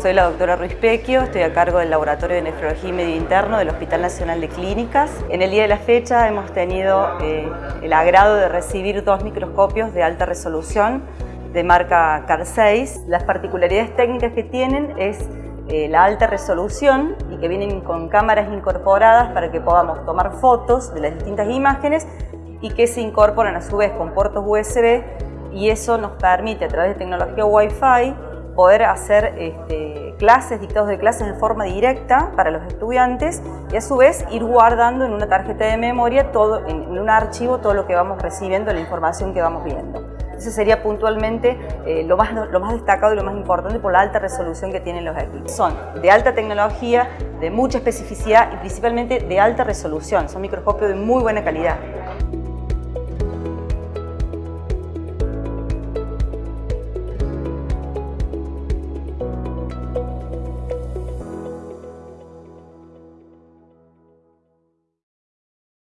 Soy la doctora Ruiz Pequio, estoy a cargo del Laboratorio de Nefrología y Medio Interno del Hospital Nacional de Clínicas. En el día de la fecha hemos tenido eh, el agrado de recibir dos microscopios de alta resolución de marca CAR 6. Las particularidades técnicas que tienen es eh, la alta resolución y que vienen con cámaras incorporadas para que podamos tomar fotos de las distintas imágenes y que se incorporan a su vez con puertos USB y eso nos permite a través de tecnología Wi-Fi poder hacer este, clases, dictados de clases en forma directa para los estudiantes y a su vez ir guardando en una tarjeta de memoria, todo, en, un archivo, todo lo que vamos recibiendo, la información que vamos viendo. Ese sería puntualmente eh, lo, más, lo más destacado y lo más importante por la alta resolución que tienen los equipos. Son de alta tecnología, de mucha especificidad y principalmente de alta resolución. Son microscopios de muy buena calidad.